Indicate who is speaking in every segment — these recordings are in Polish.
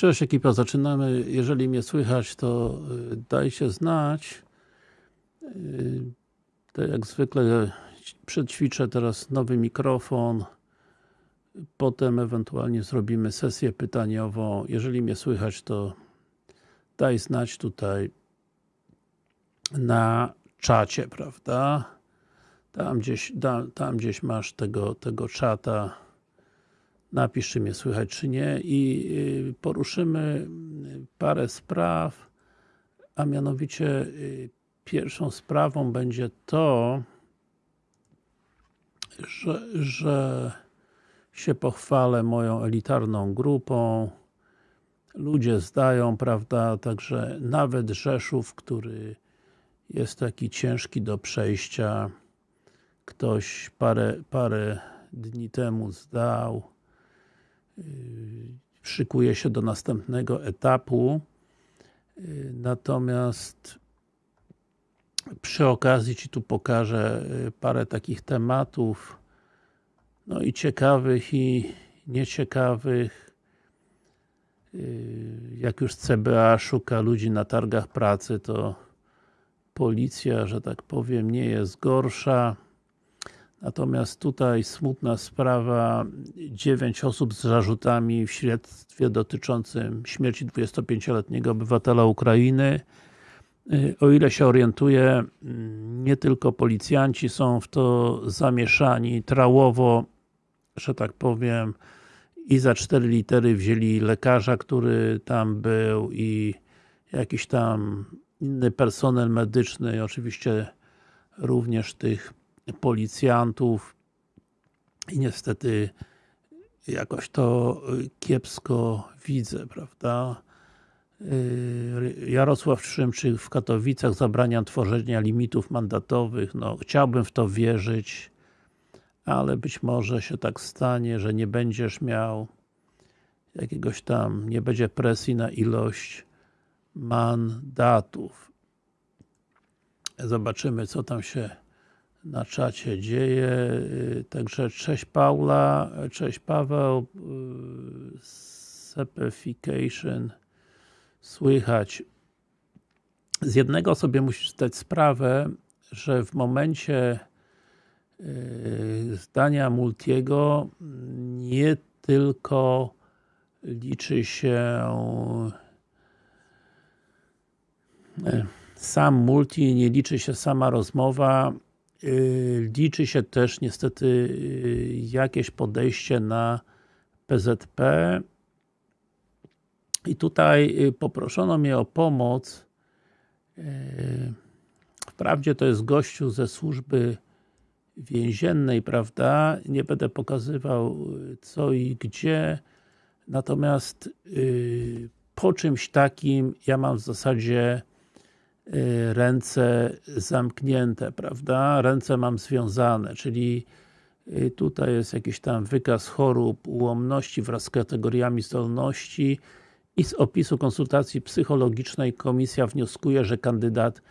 Speaker 1: Cześć ekipa, zaczynamy. Jeżeli mnie słychać, to y, dajcie znać. Tak jak zwykle przećwiczę teraz nowy mikrofon. Potem ewentualnie zrobimy sesję pytaniową. Jeżeli mnie słychać, to daj znać tutaj na czacie, prawda? Tam gdzieś, tam gdzieś masz tego, tego czata. Napisz, czy mnie słychać, czy nie i y, poruszymy parę spraw, a mianowicie y, pierwszą sprawą będzie to, że, że się pochwalę moją elitarną grupą. Ludzie zdają, prawda, także nawet Rzeszów, który jest taki ciężki do przejścia, ktoś parę, parę dni temu zdał, szykuje się do następnego etapu. Natomiast przy okazji Ci tu pokażę parę takich tematów no i ciekawych i nieciekawych. Jak już CBA szuka ludzi na targach pracy, to policja, że tak powiem, nie jest gorsza. Natomiast tutaj smutna sprawa, 9 osób z zarzutami w śledztwie dotyczącym śmierci 25-letniego obywatela Ukrainy. O ile się orientuję, nie tylko policjanci są w to zamieszani, trałowo, że tak powiem, i za cztery litery wzięli lekarza, który tam był i jakiś tam inny personel medyczny, oczywiście również tych policjantów i niestety jakoś to kiepsko widzę, prawda? Jarosław Szymczyk w Katowicach zabrania tworzenia limitów mandatowych, no chciałbym w to wierzyć, ale być może się tak stanie, że nie będziesz miał jakiegoś tam, nie będzie presji na ilość mandatów. Zobaczymy, co tam się na czacie dzieje. Także cześć Paula, cześć Paweł, Sepification słychać. Z jednego sobie musisz zdać sprawę, że w momencie zdania Multiego nie tylko liczy się sam multi, nie liczy się sama rozmowa, liczy się też niestety jakieś podejście na PZP i tutaj poproszono mnie o pomoc. Wprawdzie to jest gościu ze służby więziennej, prawda, nie będę pokazywał co i gdzie. Natomiast po czymś takim ja mam w zasadzie ręce zamknięte, prawda? Ręce mam związane, czyli tutaj jest jakiś tam wykaz chorób, ułomności wraz z kategoriami zdolności i z opisu konsultacji psychologicznej komisja wnioskuje, że kandydat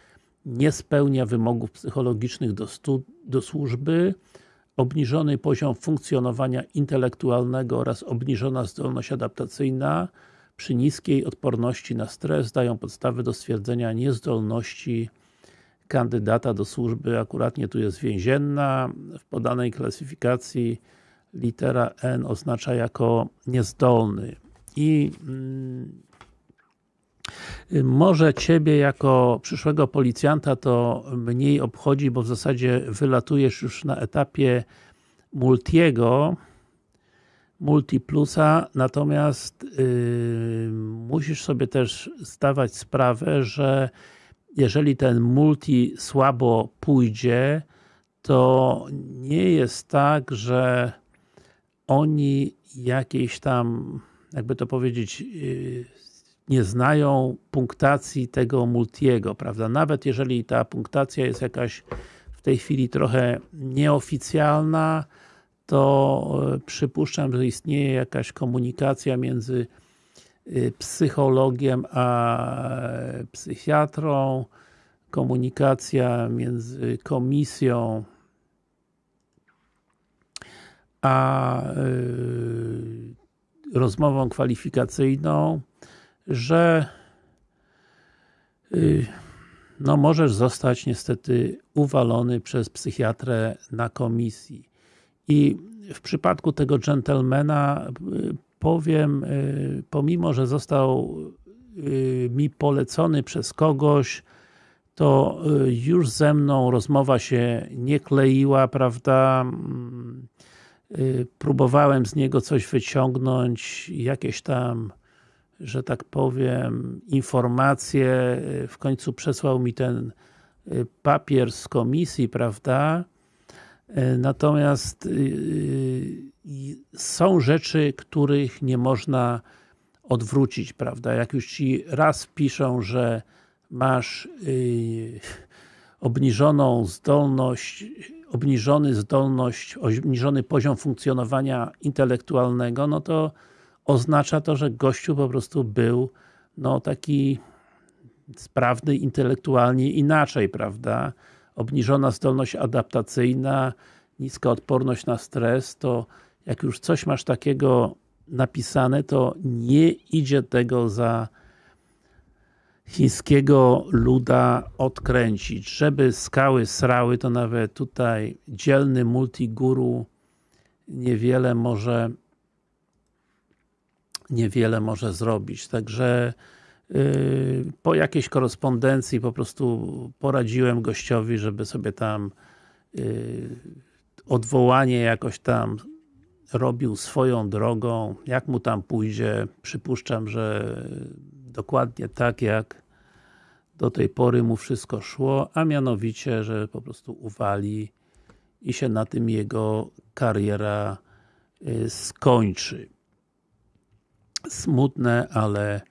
Speaker 1: nie spełnia wymogów psychologicznych do, do służby, obniżony poziom funkcjonowania intelektualnego oraz obniżona zdolność adaptacyjna przy niskiej odporności na stres dają podstawy do stwierdzenia niezdolności kandydata do służby, akuratnie tu jest więzienna, w podanej klasyfikacji litera N oznacza jako niezdolny. I mm, może Ciebie jako przyszłego policjanta to mniej obchodzi, bo w zasadzie wylatujesz już na etapie Multiego, Multiplusa, natomiast yy, musisz sobie też zdawać sprawę, że jeżeli ten multi słabo pójdzie, to nie jest tak, że oni jakiejś tam, jakby to powiedzieć, yy, nie znają punktacji tego multiego, prawda? Nawet jeżeli ta punktacja jest jakaś w tej chwili trochę nieoficjalna, to e, przypuszczam, że istnieje jakaś komunikacja między e, psychologiem a e, psychiatrą, komunikacja między komisją a rozmową kwalifikacyjną, że no możesz zostać niestety uwalony przez psychiatrę na komisji. I w przypadku tego gentlemana y, powiem, y, pomimo, że został mi polecony przez kogoś, to już ze mną rozmowa się nie kleiła, prawda? Próbowałem z niego coś wyciągnąć, jakieś tam że tak powiem, informacje, w końcu przesłał mi ten y, papier z komisji, prawda? Y, natomiast y, są rzeczy, których nie można odwrócić, prawda? Jak już Ci raz piszą, że masz obniżoną zdolność, obniżony zdolność, obniżony poziom funkcjonowania intelektualnego, no to oznacza to, że gościu po prostu był no taki sprawny intelektualnie inaczej, prawda? Obniżona zdolność adaptacyjna, niska odporność na stres, to jak już coś masz takiego napisane, to nie idzie tego za chińskiego luda odkręcić. Żeby skały srały, to nawet tutaj dzielny multiguru niewiele może niewiele może zrobić. Także po jakiejś korespondencji po prostu poradziłem gościowi, żeby sobie tam yy, odwołanie jakoś tam robił swoją drogą, jak mu tam pójdzie, przypuszczam, że dokładnie tak jak do tej pory mu wszystko szło, a mianowicie, że po prostu uwali i się na tym jego kariera yy, skończy. Smutne, ale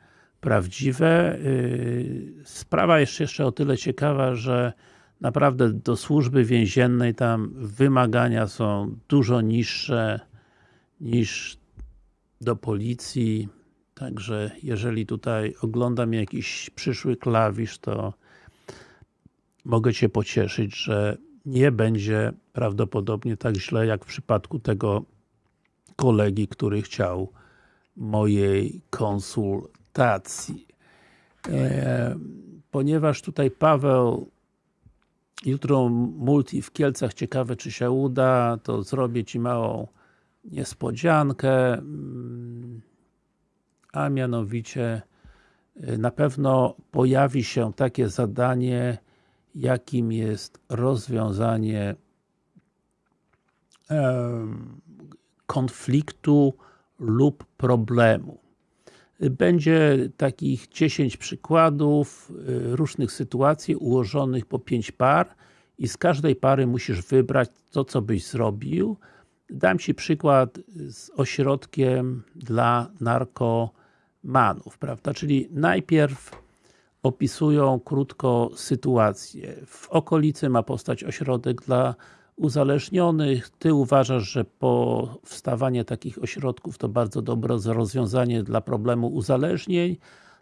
Speaker 1: prawdziwe. Y, sprawa jest jeszcze o tyle ciekawa, że naprawdę do służby więziennej tam wymagania są dużo niższe niż do policji, także jeżeli tutaj oglądam jakiś przyszły klawisz, to mogę Cię pocieszyć, że nie będzie prawdopodobnie tak źle, jak w przypadku tego kolegi, który chciał mojej konsultacji. E, ponieważ tutaj Paweł jutro multi w Kielcach, ciekawe czy się uda, to zrobię Ci małą niespodziankę, mm, a mianowicie e, na pewno pojawi się takie zadanie, jakim jest rozwiązanie konfliktu lub problemu. Będzie takich 10 przykładów y, różnych sytuacji ułożonych po 5 par i z każdej pary musisz wybrać to, co byś zrobił. Dam Ci przykład z ośrodkiem dla narkomanów, prawda? Czyli najpierw opisują krótko sytuację. W okolicy ma postać ośrodek dla uzależnionych. Ty uważasz, że powstawanie takich ośrodków to bardzo dobre rozwiązanie dla problemu uzależnień.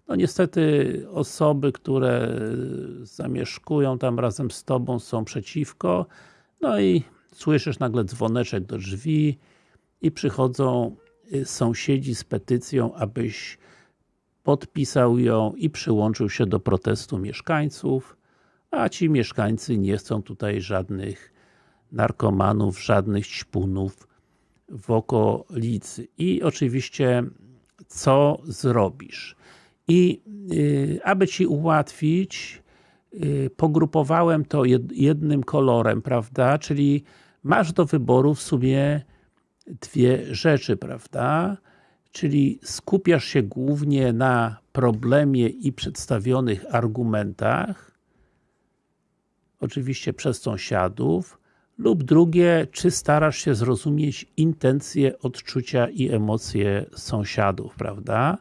Speaker 1: No niestety osoby, które zamieszkują tam razem z Tobą są przeciwko. No i słyszysz nagle dzwoneczek do drzwi i przychodzą y, sąsiedzi z petycją, abyś podpisał ją i przyłączył się do protestu mieszkańców, a ci mieszkańcy nie chcą tutaj żadnych narkomanów, żadnych ćpunów w okolicy. I oczywiście co zrobisz? I y, aby Ci ułatwić, y, pogrupowałem to jednym kolorem, prawda? Czyli masz do wyboru w sumie dwie rzeczy, prawda? Czyli skupiasz się głównie na problemie i przedstawionych argumentach, oczywiście przez sąsiadów, lub drugie, czy starasz się zrozumieć intencje, odczucia i emocje sąsiadów, prawda?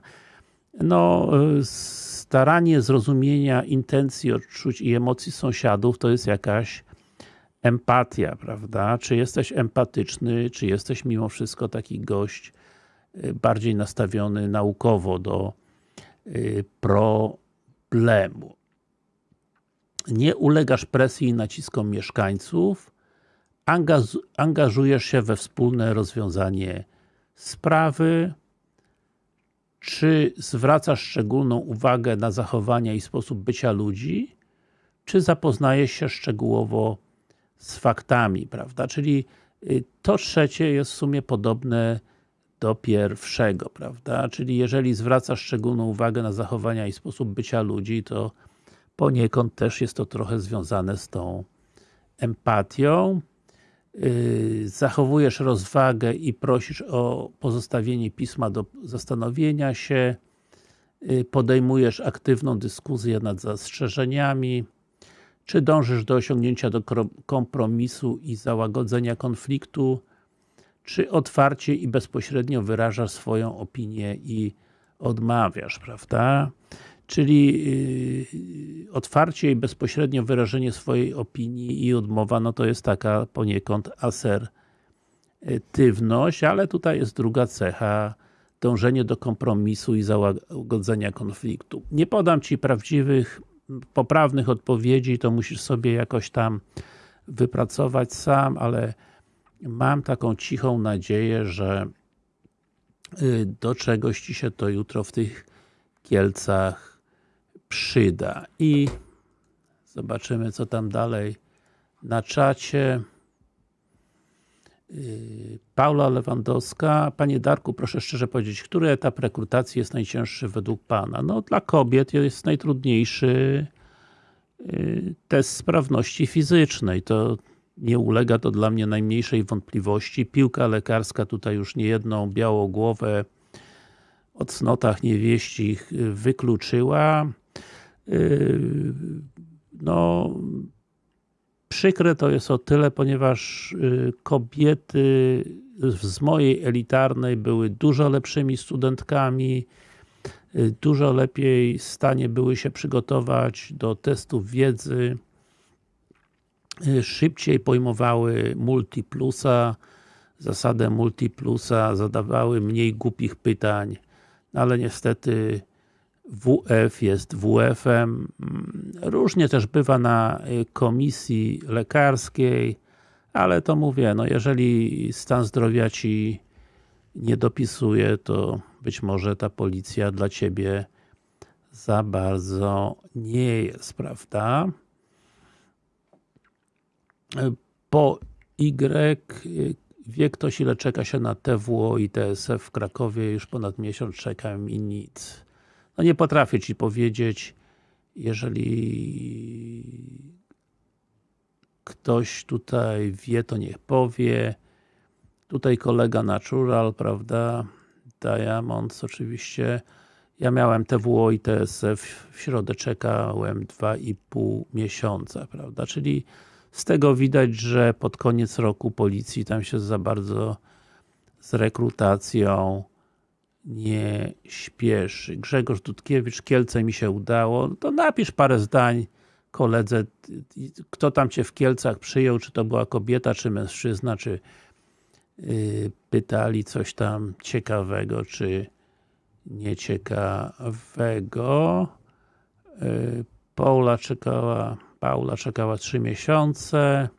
Speaker 1: No, staranie zrozumienia intencji, odczuć i emocji sąsiadów to jest jakaś empatia, prawda? Czy jesteś empatyczny, czy jesteś mimo wszystko taki gość y, bardziej nastawiony naukowo do y, problemu. Nie ulegasz presji i naciskom mieszkańców, angażujesz się we wspólne rozwiązanie sprawy, czy zwracasz szczególną uwagę na zachowania i sposób bycia ludzi, czy zapoznajesz się szczegółowo z faktami, prawda? Czyli y, to trzecie jest w sumie podobne do pierwszego, prawda? Czyli jeżeli zwracasz szczególną uwagę na zachowania i sposób bycia ludzi, to poniekąd też jest to trochę związane z tą empatią. Yy, zachowujesz rozwagę i prosisz o pozostawienie pisma do zastanowienia się, yy, podejmujesz aktywną dyskusję nad zastrzeżeniami, czy dążysz do osiągnięcia do kompromisu i załagodzenia konfliktu, czy otwarcie i bezpośrednio wyrażasz swoją opinię i odmawiasz, prawda? Czyli yy, otwarcie i bezpośrednio wyrażenie swojej opinii i odmowa, no to jest taka poniekąd asertywność, ale tutaj jest druga cecha, dążenie do kompromisu i załagodzenia konfliktu. Nie podam Ci prawdziwych, poprawnych odpowiedzi, to musisz sobie jakoś tam wypracować sam, ale mam taką cichą nadzieję, że y, do czegoś Ci się to jutro w tych Kielcach przyda. I zobaczymy, co tam dalej na czacie. Y, Paula Lewandowska. Panie Darku, proszę szczerze powiedzieć, który etap rekrutacji jest najcięższy według Pana? No, dla kobiet jest najtrudniejszy y, test sprawności fizycznej. To nie ulega to dla mnie najmniejszej wątpliwości. Piłka lekarska tutaj już niejedną białą głowę o cnotach niewieścich wykluczyła. Yy, no, przykre to jest o tyle, ponieważ yy, kobiety z mojej elitarnej były dużo lepszymi studentkami, yy, dużo lepiej w stanie były się przygotować do testów wiedzy, szybciej pojmowały multiplusa, zasadę multiplusa, zadawały mniej głupich pytań, ale niestety WF jest WF-em. Różnie też bywa na komisji lekarskiej, ale to mówię, no jeżeli stan zdrowia Ci nie dopisuje, to być może ta policja dla Ciebie za bardzo nie jest, prawda? Po Y wie ktoś ile czeka się na TWO i TSF w Krakowie, już ponad miesiąc czekam i nic. No nie potrafię Ci powiedzieć, jeżeli ktoś tutaj wie, to niech powie. Tutaj kolega Natural, prawda, Diamonds oczywiście. Ja miałem TWO i TSF, w środę czekałem 2,5 miesiąca, prawda, czyli z tego widać, że pod koniec roku policji tam się za bardzo z rekrutacją nie śpieszy. Grzegorz Dudkiewicz, Kielce mi się udało, to napisz parę zdań koledze, kto tam Cię w Kielcach przyjął, czy to była kobieta, czy mężczyzna, czy yy, pytali coś tam ciekawego, czy nieciekawego. Yy, Paula czekała Paula czekała 3 miesiące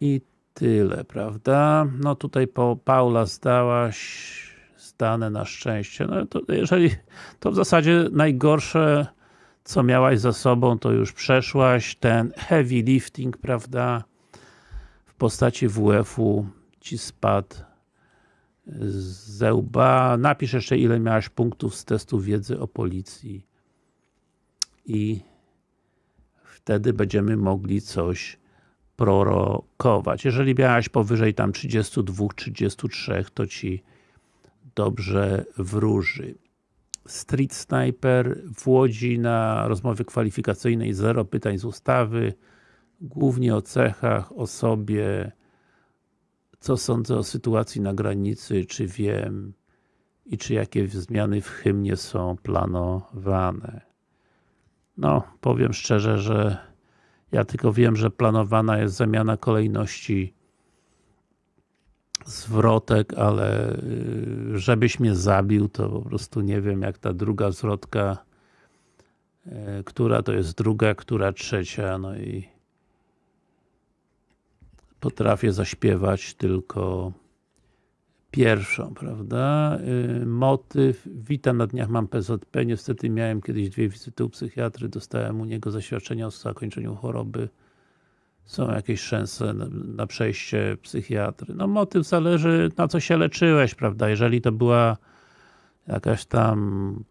Speaker 1: i tyle, prawda? No tutaj po Paula zdałaś zdane na szczęście. No to jeżeli to w zasadzie najgorsze co miałaś za sobą, to już przeszłaś. Ten heavy lifting, prawda? W postaci WF-u ci spadł ze łba. Napisz jeszcze ile miałaś punktów z testu wiedzy o policji i wtedy będziemy mogli coś prorokować. Jeżeli miałaś powyżej tam 32, 33, to Ci dobrze wróży. Street Sniper w Łodzi na rozmowie kwalifikacyjnej zero pytań z ustawy, głównie o cechach, o sobie, co sądzę o sytuacji na granicy, czy wiem i czy jakie zmiany w hymnie są planowane. No, powiem szczerze, że ja tylko wiem, że planowana jest zamiana kolejności zwrotek, ale y, żebyś mnie zabił, to po prostu nie wiem, jak ta druga zwrotka, y, która to jest druga, która trzecia, no i potrafię zaśpiewać tylko pierwszą, prawda? Yy, motyw, witam na dniach mam PZP, niestety miałem kiedyś dwie wizyty u psychiatry, dostałem u niego zaświadczenia o zakończeniu choroby. Są jakieś szanse na przejście psychiatry. No motyw zależy na co się leczyłeś, prawda? Jeżeli to była jakaś tam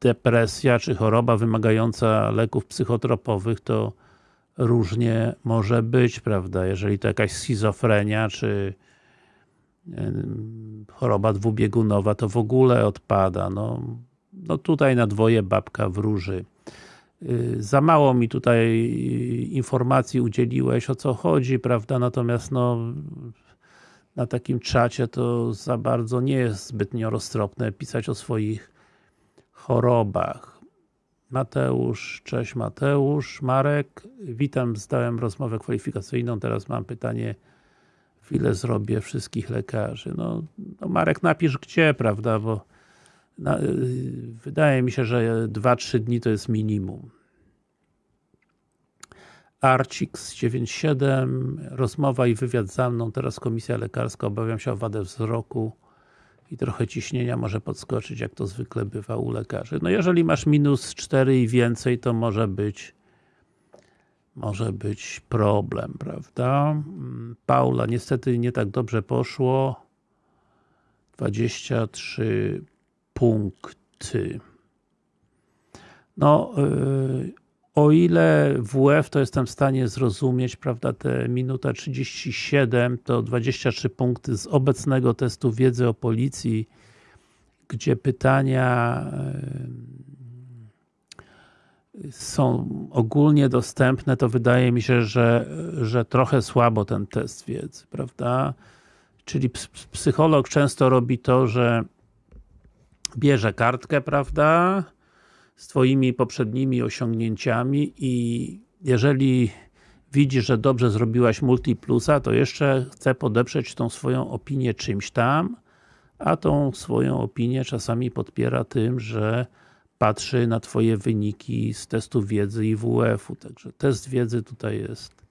Speaker 1: depresja czy choroba wymagająca leków psychotropowych, to różnie może być, prawda? Jeżeli to jakaś schizofrenia, czy choroba dwubiegunowa, to w ogóle odpada. No, no tutaj na dwoje babka wróży. Y, za mało mi tutaj informacji udzieliłeś, o co chodzi, prawda? Natomiast no, na takim czacie to za bardzo nie jest zbytnio roztropne pisać o swoich chorobach. Mateusz, cześć Mateusz, Marek, witam, zdałem rozmowę kwalifikacyjną, teraz mam pytanie, w ile zrobię wszystkich lekarzy. No, no Marek napisz gdzie, prawda, bo na, y, wydaje mi się, że 2-3 dni to jest minimum. Arcix 97, rozmowa i wywiad za mną, teraz komisja lekarska, obawiam się o wadę wzroku i trochę ciśnienia może podskoczyć, jak to zwykle bywa u lekarzy. No jeżeli masz minus 4 i więcej, to może być może być problem, prawda? Paula, niestety nie tak dobrze poszło. 23 punkty. No, yy, o ile WF to jestem w stanie zrozumieć, prawda, te minuta 37 to 23 punkty z obecnego testu wiedzy o policji, gdzie pytania są ogólnie dostępne, to wydaje mi się, że, że trochę słabo ten test wiedzy, prawda? Czyli psycholog często robi to, że bierze kartkę, prawda? z Twoimi poprzednimi osiągnięciami i jeżeli widzi, że dobrze zrobiłaś multiplusa, to jeszcze chce podeprzeć tą swoją opinię czymś tam, a tą swoją opinię czasami podpiera tym, że patrzy na Twoje wyniki z testu wiedzy i WF-u. Także test wiedzy tutaj jest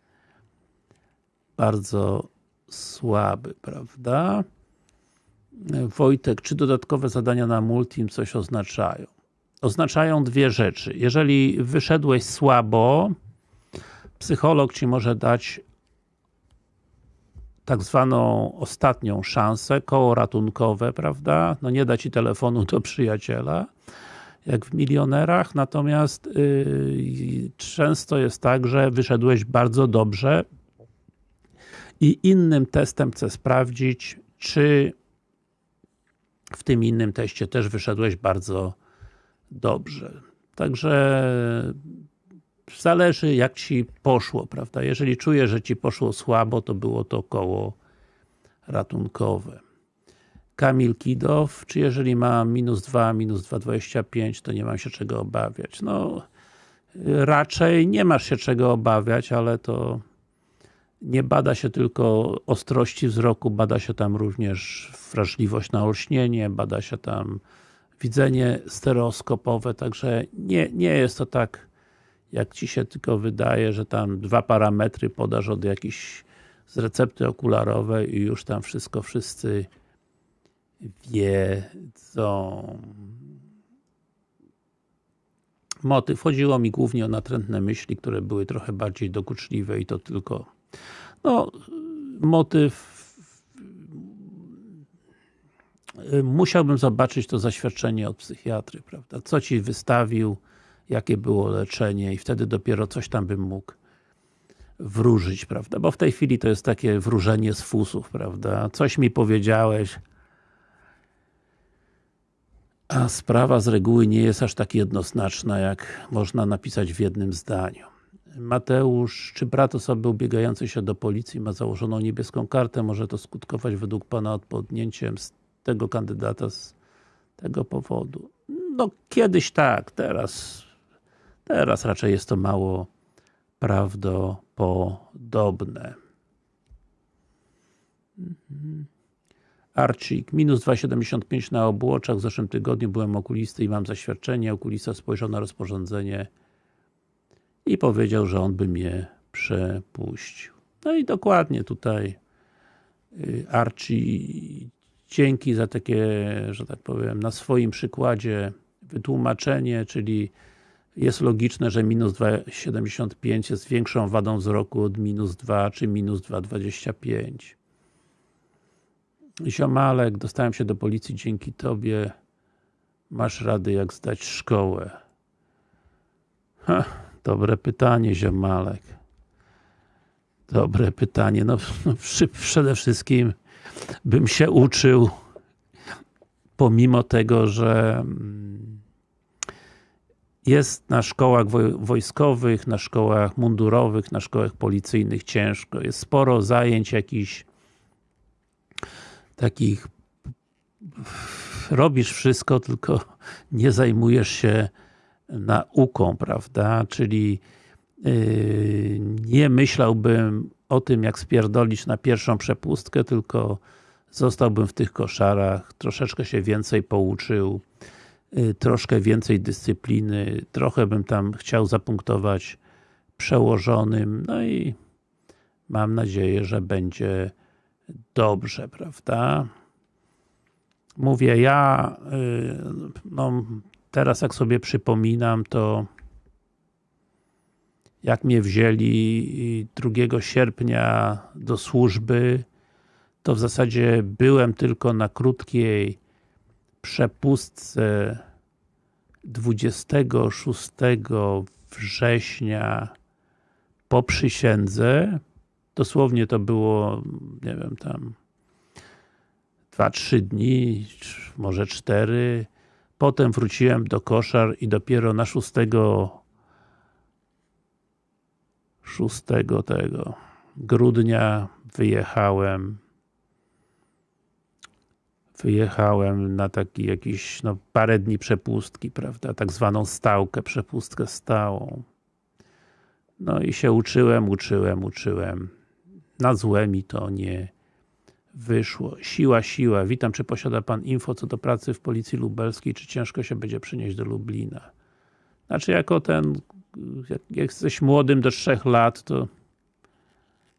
Speaker 1: bardzo słaby, prawda? Wojtek, czy dodatkowe zadania na Multim coś oznaczają? oznaczają dwie rzeczy. Jeżeli wyszedłeś słabo, psycholog Ci może dać tak zwaną ostatnią szansę, koło ratunkowe, prawda? No nie da Ci telefonu do przyjaciela, jak w milionerach, natomiast yy, często jest tak, że wyszedłeś bardzo dobrze i innym testem chcę sprawdzić, czy w tym innym teście też wyszedłeś bardzo dobrze. Także zależy jak Ci poszło, prawda? Jeżeli czujesz, że Ci poszło słabo, to było to koło ratunkowe. Kamil Kidow, czy jeżeli ma minus 2, minus 2,25, to nie mam się czego obawiać? No, raczej nie masz się czego obawiać, ale to nie bada się tylko ostrości wzroku, bada się tam również wrażliwość na olśnienie, bada się tam widzenie stereoskopowe, także nie, nie jest to tak, jak Ci się tylko wydaje, że tam dwa parametry podasz od jakiejś z recepty okularowej i już tam wszystko wszyscy wiedzą. Motyw. Chodziło mi głównie o natrętne myśli, które były trochę bardziej dokuczliwe i to tylko no, motyw musiałbym zobaczyć to zaświadczenie od psychiatry, prawda? Co Ci wystawił, jakie było leczenie i wtedy dopiero coś tam bym mógł wróżyć, prawda? Bo w tej chwili to jest takie wróżenie z fusów, prawda? Coś mi powiedziałeś, a sprawa z reguły nie jest aż tak jednoznaczna, jak można napisać w jednym zdaniu. Mateusz, czy brat osoby ubiegającej się do policji ma założoną niebieską kartę? Może to skutkować według Pana odpodnięciem tego kandydata z tego powodu. No kiedyś tak, teraz teraz raczej jest to mało prawdopodobne. Mhm. Arcik, minus 2,75 na obłoczach. W zeszłym tygodniu byłem okulisty i mam zaświadczenie. Okulista spojrzał na rozporządzenie i powiedział, że on by mnie przepuścił. No i dokładnie tutaj y, Archie, dzięki za takie, że tak powiem, na swoim przykładzie wytłumaczenie, czyli jest logiczne, że minus 2,75 jest większą wadą wzroku od minus 2 czy minus 2,25. Ziomalek, dostałem się do policji dzięki Tobie. Masz rady jak zdać szkołę. Ha, dobre pytanie, Ziomalek. Dobre pytanie. No, no przede wszystkim bym się uczył pomimo tego, że mm, jest na szkołach wojskowych, na szkołach mundurowych, na szkołach policyjnych ciężko. Jest sporo zajęć jakichś takich robisz wszystko, tylko nie zajmujesz się nauką, prawda? Czyli yy, nie myślałbym o tym, jak spierdolić na pierwszą przepustkę, tylko zostałbym w tych koszarach, troszeczkę się więcej pouczył, yy, troszkę więcej dyscypliny, trochę bym tam chciał zapunktować przełożonym, no i mam nadzieję, że będzie dobrze, prawda? Mówię, ja y, no, teraz jak sobie przypominam, to jak mnie wzięli 2 sierpnia do służby, to w zasadzie byłem tylko na krótkiej przepustce 26 września po przysiędze. Dosłownie to było, nie wiem, tam 2-3 dni, może 4. Potem wróciłem do koszar i dopiero na 6 6 tego grudnia wyjechałem wyjechałem na taki jakiś, no parę dni przepustki, prawda, tak zwaną stałkę, przepustkę stałą. No i się uczyłem, uczyłem, uczyłem. Na złe mi to nie wyszło. Siła, siła. Witam, czy posiada Pan info co do pracy w Policji Lubelskiej, czy ciężko się będzie przenieść do Lublina? Znaczy, jako ten, jak, jesteś młodym do trzech lat, to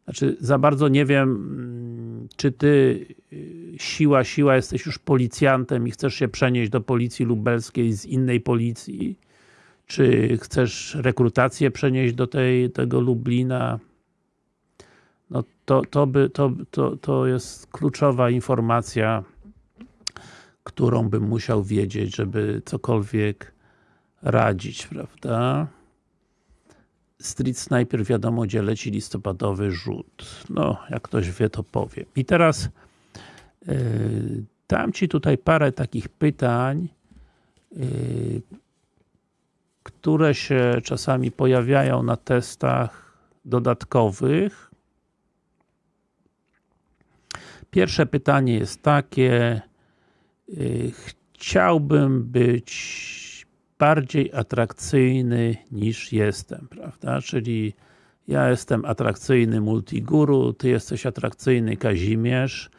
Speaker 1: znaczy, za bardzo nie wiem, mm, czy ty y, siła, siła, jesteś już policjantem i chcesz się przenieść do Policji Lubelskiej z innej policji, czy chcesz rekrutację przenieść do tej, tego Lublina, no to, to, by, to, to, to jest kluczowa informacja, którą bym musiał wiedzieć, żeby cokolwiek radzić, prawda? Street Sniper wiadomo, gdzie leci listopadowy rzut. No, jak ktoś wie, to powiem. I teraz yy, dam Ci tutaj parę takich pytań, yy, które się czasami pojawiają na testach dodatkowych Pierwsze pytanie jest takie, y, chciałbym być bardziej atrakcyjny niż jestem, prawda? Czyli ja jestem atrakcyjny multiguru, ty jesteś atrakcyjny Kazimierz,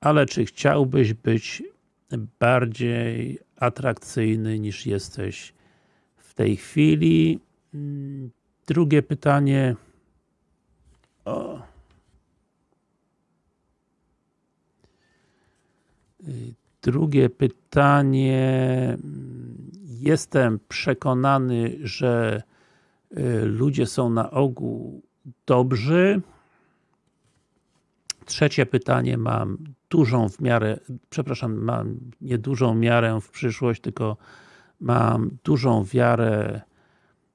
Speaker 1: ale czy chciałbyś być bardziej atrakcyjny niż jesteś w tej chwili? Mm, drugie pytanie. O, Drugie pytanie. Jestem przekonany, że y, ludzie są na ogół dobrzy. Trzecie pytanie mam dużą w miarę, przepraszam, mam nie dużą miarę w przyszłość, tylko mam dużą wiarę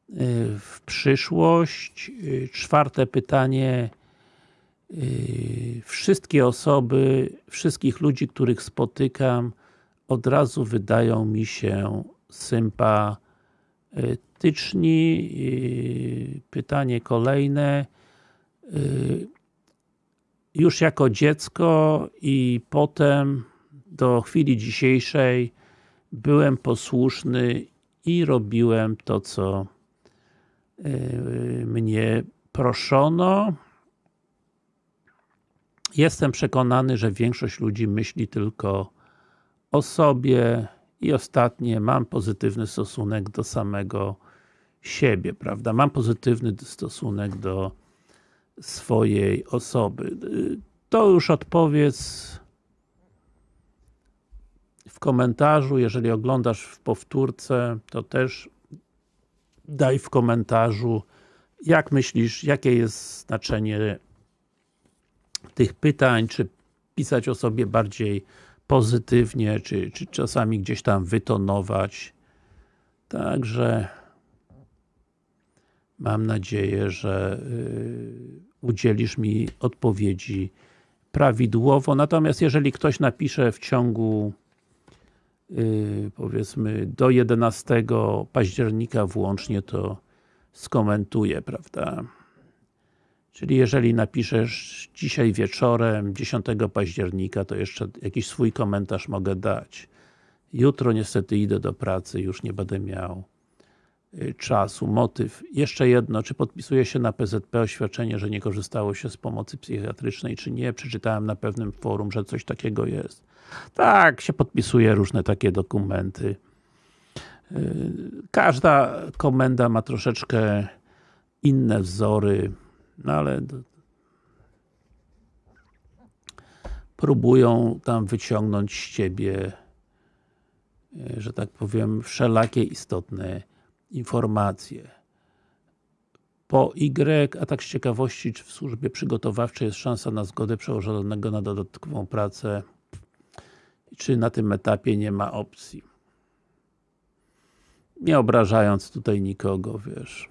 Speaker 1: y, w przyszłość. Y, czwarte pytanie wszystkie osoby, wszystkich ludzi, których spotykam, od razu wydają mi się sympatyczni. Yy, pytanie kolejne. Yy, już jako dziecko i potem do chwili dzisiejszej byłem posłuszny i robiłem to, co mnie proszono. Jestem przekonany, że większość ludzi myśli tylko o sobie i ostatnie, mam pozytywny stosunek do samego siebie, prawda? Mam pozytywny stosunek do swojej osoby. to już odpowiedz w komentarzu, jeżeli oglądasz w powtórce, to też daj w komentarzu, jak myślisz, jakie jest znaczenie tych pytań, czy pisać o sobie bardziej pozytywnie, czy, czy czasami gdzieś tam wytonować. Także mam nadzieję, że y, udzielisz mi odpowiedzi prawidłowo. Natomiast jeżeli ktoś napisze w ciągu yy, powiedzmy do 11 października włącznie, to skomentuję, prawda? Czyli jeżeli napiszesz dzisiaj wieczorem, 10 października, to jeszcze jakiś swój komentarz mogę dać. Jutro niestety idę do pracy, już nie będę miał y, czasu. Motyw. Jeszcze jedno, czy podpisuje się na PZP oświadczenie, że nie korzystało się z pomocy psychiatrycznej, czy nie? Przeczytałem na pewnym forum, że coś takiego jest. Tak, się podpisuje różne takie dokumenty. Y, każda komenda ma troszeczkę inne wzory, no ale próbują tam wyciągnąć z Ciebie y, że tak powiem, wszelakie istotne informacje. Po Y, a tak z ciekawości, czy w służbie przygotowawczej jest szansa na zgodę przełożonego na dodatkową pracę, czy na tym etapie nie ma opcji. Nie obrażając tutaj nikogo, wiesz.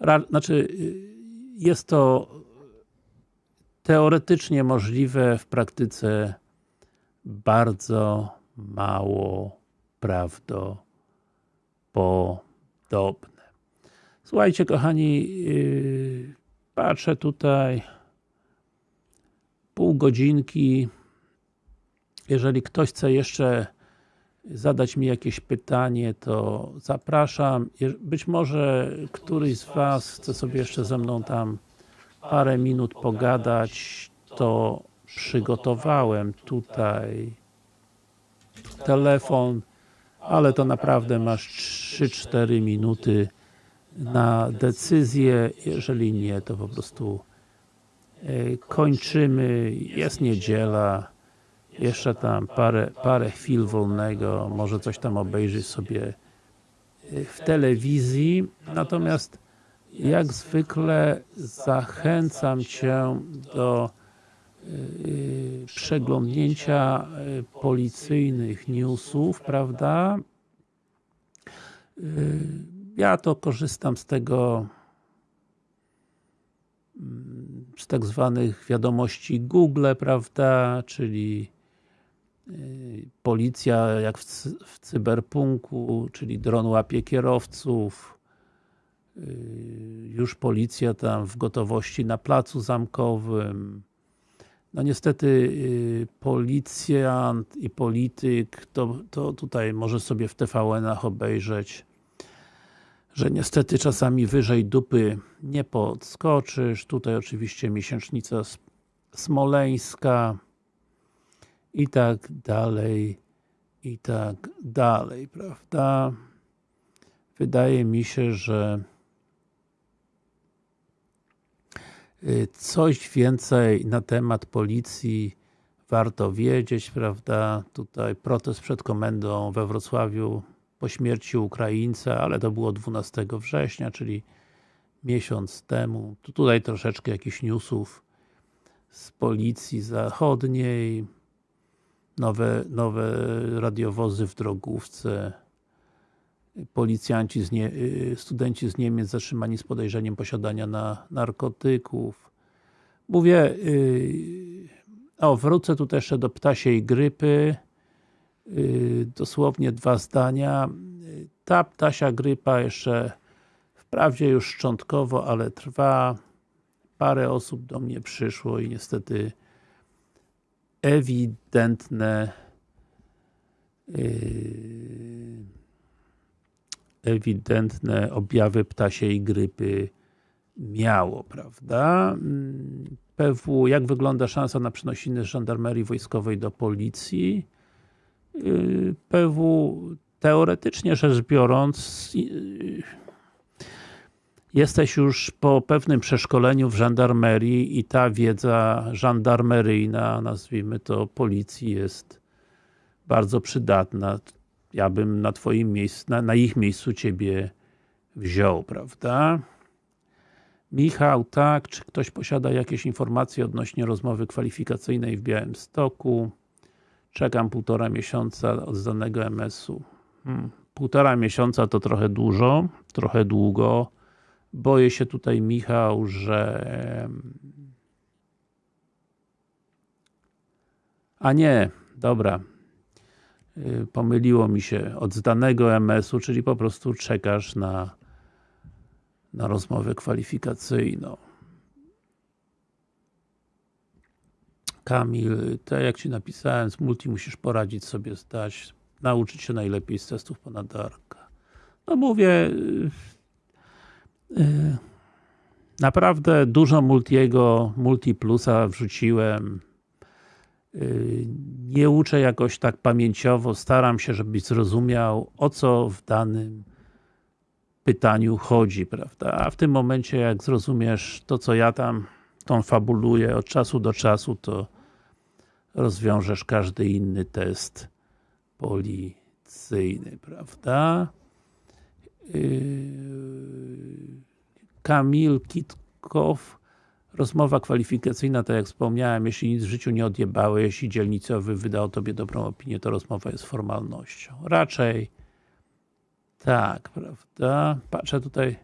Speaker 1: Ra znaczy, y, jest to teoretycznie możliwe, w praktyce bardzo mało prawdopodobne. Słuchajcie kochani, yy, patrzę tutaj pół godzinki. Jeżeli ktoś chce jeszcze zadać mi jakieś pytanie, to zapraszam. Być może któryś z Was chce sobie jeszcze ze mną tam parę minut pogadać, to przygotowałem tutaj telefon, ale to naprawdę masz 3-4 minuty na decyzję, jeżeli nie, to po prostu e, kończymy, jest niedziela, jeszcze tam parę, parę chwil wolnego, może coś tam obejrzeć sobie e, w telewizji, natomiast jak zwykle zachęcam Cię do yy, przeglądnięcia yy, policyjnych newsów, prawda? Ja to korzystam z tego mm, z tak zwanych wiadomości Google, prawda, czyli policja jak w, w cyberpunku, czyli dron łapie kierowców, już policja tam w gotowości na placu zamkowym. No niestety y, policjant i polityk to, to tutaj może sobie w TVN-ach obejrzeć, że niestety czasami wyżej dupy nie podskoczysz. Tutaj oczywiście miesięcznica smoleńska i tak dalej, i tak dalej, prawda? Wydaje mi się, że Y, coś więcej na temat policji warto wiedzieć, prawda? Tutaj protest przed komendą we Wrocławiu po śmierci Ukraińca, ale to było 12 września, czyli miesiąc temu. Tu tutaj troszeczkę jakichś newsów z policji zachodniej, nowe, nowe radiowozy w drogówce, policjanci, z nie, y, studenci z Niemiec zatrzymani z podejrzeniem posiadania na narkotyków. Mówię, yy, o wrócę tu też jeszcze do ptasiej grypy. Yy, dosłownie dwa zdania. Ta ptasia grypa jeszcze wprawdzie już szczątkowo, ale trwa. Parę osób do mnie przyszło i niestety ewidentne yy, ewidentne objawy ptasiej grypy miało, prawda? PW, jak wygląda szansa na przenosiny z żandarmerii wojskowej do policji? Yy, PW, teoretycznie rzecz biorąc, yy, jesteś już po pewnym przeszkoleniu w żandarmerii i ta wiedza żandarmeryjna, nazwijmy to policji, jest bardzo przydatna. Ja bym na twoim miejscu, na, na ich miejscu ciebie wziął, prawda? Michał, tak, czy ktoś posiada jakieś informacje odnośnie rozmowy kwalifikacyjnej w Białymstoku? Czekam półtora miesiąca od zdanego MS-u. Hmm. Półtora miesiąca to trochę dużo, trochę długo. Boję się tutaj, Michał, że a nie, dobra y, pomyliło mi się od zdanego MS-u, czyli po prostu czekasz na na rozmowę kwalifikacyjną. Kamil, tak jak Ci napisałem, z multi musisz poradzić sobie zdać, nauczyć się najlepiej z testów ponadarka. No mówię, yy, naprawdę dużo multiego, multi plusa wrzuciłem. Yy, nie uczę jakoś tak pamięciowo, staram się, żebyś zrozumiał, o co w danym pytaniu chodzi, prawda? A w tym momencie, jak zrozumiesz to, co ja tam tą fabuluję od czasu do czasu, to rozwiążesz każdy inny test policyjny, prawda? Yy, Kamil Kitkow Rozmowa kwalifikacyjna, tak jak wspomniałem, jeśli nic w życiu nie odjebałeś, jeśli dzielnicowy wydał Tobie dobrą opinię, to rozmowa jest formalnością. Raczej tak, prawda? Patrzę tutaj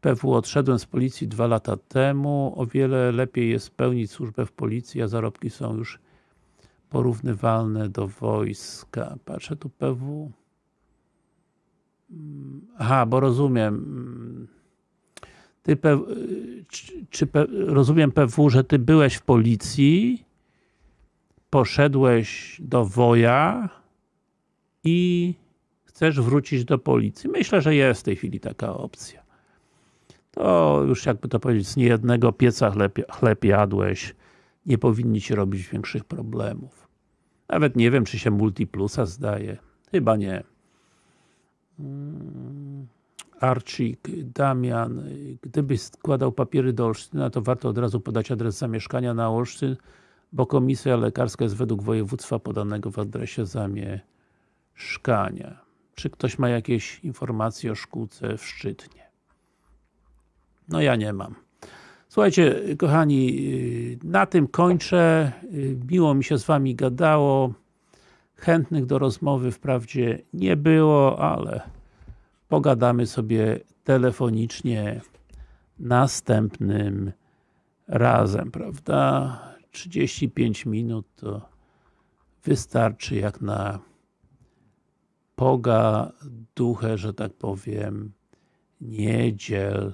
Speaker 1: PW odszedłem z policji dwa lata temu. O wiele lepiej jest pełnić służbę w policji, a zarobki są już porównywalne do wojska. Patrzę tu PW. Mm, aha, bo rozumiem. Ty czy, czy rozumiem PW, że ty byłeś w policji, poszedłeś do woja i chcesz wrócić do policji. Myślę, że jest w tej chwili taka opcja. To już jakby to powiedzieć, z niejednego pieca chleb, chleb jadłeś, nie powinni ci robić większych problemów. Nawet nie wiem, czy się Multiplusa zdaje. Chyba nie. Mm, Arcik, Damian, gdybyś składał papiery do Olsztyna, to warto od razu podać adres zamieszkania na Olsztyn, bo komisja lekarska jest według województwa podanego w adresie zamieszkania. Czy ktoś ma jakieś informacje o szkółce w Szczytnie? No ja nie mam. Słuchajcie, kochani, na tym kończę. Miło mi się z Wami gadało. Chętnych do rozmowy wprawdzie nie było, ale pogadamy sobie telefonicznie następnym razem, prawda? 35 minut to wystarczy jak na poga duchę, że tak powiem, niedzielną.